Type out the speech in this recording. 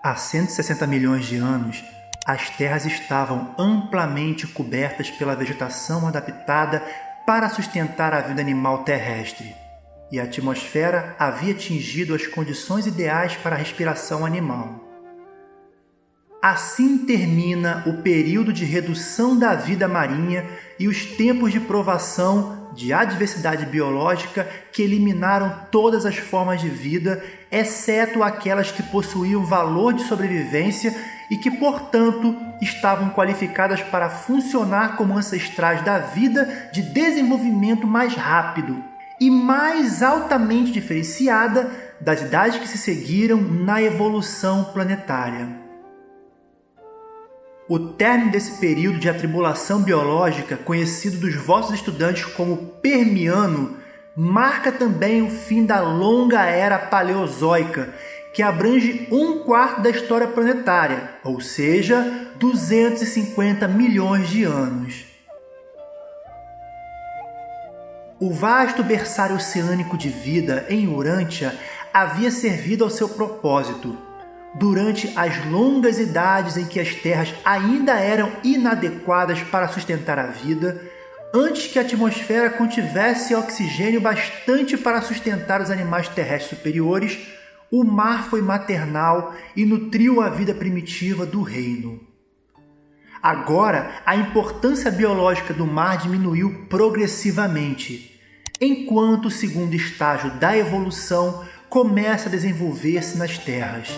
Há 160 milhões de anos, as terras estavam amplamente cobertas pela vegetação adaptada para sustentar a vida animal terrestre, e a atmosfera havia atingido as condições ideais para a respiração animal. Assim termina o período de redução da vida marinha e os tempos de provação de adversidade biológica que eliminaram todas as formas de vida, exceto aquelas que possuíam valor de sobrevivência e que, portanto, estavam qualificadas para funcionar como ancestrais da vida de desenvolvimento mais rápido e mais altamente diferenciada das idades que se seguiram na evolução planetária. O término desse período de atribulação biológica, conhecido dos vossos estudantes como Permiano, marca também o fim da longa era paleozoica, que abrange um quarto da história planetária, ou seja, 250 milhões de anos. O vasto berçário oceânico de vida em Urântia havia servido ao seu propósito durante as longas idades em que as terras ainda eram inadequadas para sustentar a vida, antes que a atmosfera contivesse oxigênio bastante para sustentar os animais terrestres superiores, o mar foi maternal e nutriu a vida primitiva do reino. Agora, a importância biológica do mar diminuiu progressivamente, enquanto o segundo estágio da evolução começa a desenvolver-se nas terras